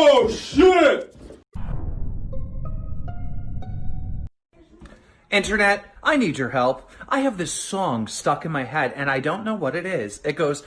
Oh, shit! Internet, I need your help. I have this song stuck in my head and I don't know what it is. It goes...